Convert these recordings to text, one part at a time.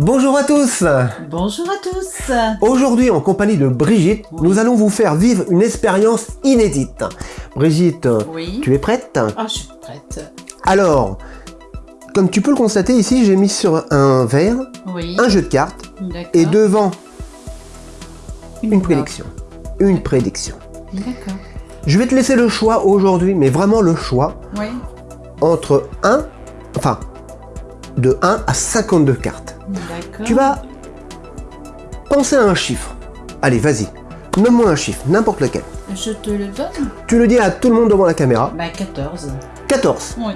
Bonjour à tous Bonjour à tous Aujourd'hui, en compagnie de Brigitte, nous allons vous faire vivre une expérience inédite. Brigitte, Oui. tu es prête? Ah, je suis prête. Alors, comme tu peux le constater ici, j'ai mis sur un verre Oui. un jeu de cartes et devant une prédiction. Une prédiction. D'accord. Je vais te laisser le choix aujourd'hui, mais vraiment le choix, Oui. entre 1, enfin, de 1 à 52 cartes. Tu vas penser à un chiffre. Allez, vas-y. Nomme-moi un chiffre, n'importe lequel. Je te le donne Tu le dis à tout le monde devant la caméra. Bah, 14. 14. Oui.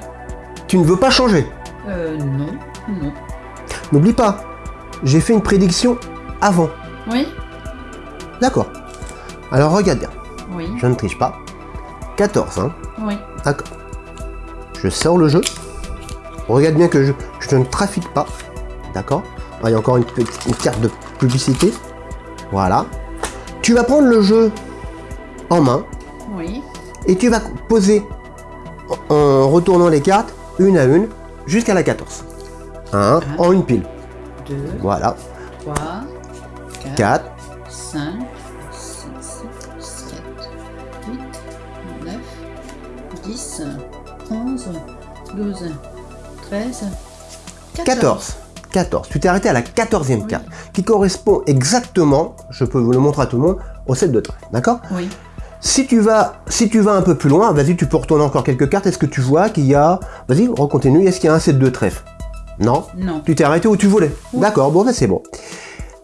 Tu ne veux pas changer. Euh, non. Non. N'oublie pas, j'ai fait une prédiction avant. Oui. D'accord. Alors regarde bien, Oui. je ne triche pas. 14, hein Oui. D'accord. Je sors le jeu. Regarde bien que je, je ne trafique pas. D'accord Ah, Il y a encore une, petite- une carte de publicité. Voilà. Tu vas prendre le jeu en main Oui. et tu vas poser en retournant les cartes une à une jusqu'à la 14. Hein, Ah. En une pile. 2, Voilà. 3, 4, 4, 5, 6, 7, 8, 9, 10, 11, 12, 13, 14. 14. Tu t'es arrêté à la 14e carte, qui correspond exactement, je peux vous le montrer à tout le monde, au 7 de trèfle. D'accord Oui. si tu, vas, si tu vas un peu plus loin, vas-y, tu peux retourner encore quelques cartes. Est-ce que tu vois qu'il y a... Vas-y, recontinue. Est-ce qu'il y a un 7 de trèfle? Non? Non. Tu t'es arrêté où tu voulais Oui. D'accord, bon, ben c'est bon.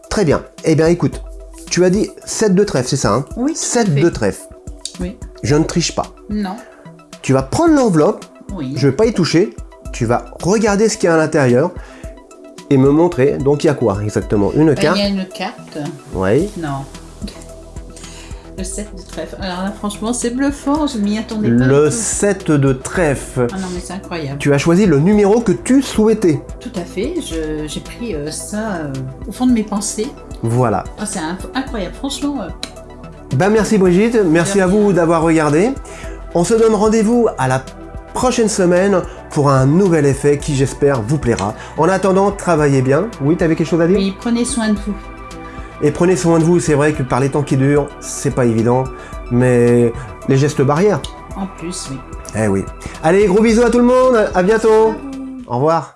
Très bien. Eh bien, écoute, tu as dit 7 de trèfle, c'est ça hein? Oui, tout à 7 fait. de trèfle. Oui. Je ne triche pas. Non. Tu vas prendre l'enveloppe, Oui. je vais pas y toucher, tu vas regarder ce qu'il y a à l'intérieur et me montrer. Donc il y a quoi exactement? Une carte Il y a une carte. Oui. Non. Le 7 de trèfle. Alors là, franchement, c'est bluffant. Je m'y attendais pas. Le du tout. 7 de trèfle. Ah non, mais c'est incroyable. Tu as choisi le numéro que tu souhaitais. Tout à fait. J'ai pris euh, ça euh, au fond de mes pensées. Voilà. Ah, c'est inc- incroyable. Franchement, euh, Ben merci Brigitte, merci à vous d'avoir regardé. On se donne rendez-vous à la prochaine semaine pour un nouvel effet qui j'espère vous plaira. En attendant, travaillez bien. Oui, t'avais quelque chose à dire? Oui, prenez soin de vous. Et prenez soin de vous, c'est vrai que par les temps qui durent, c'est pas évident, mais les gestes barrières, En plus, oui. eh oui. Allez, gros bisous à tout le monde, à bientôt Au revoir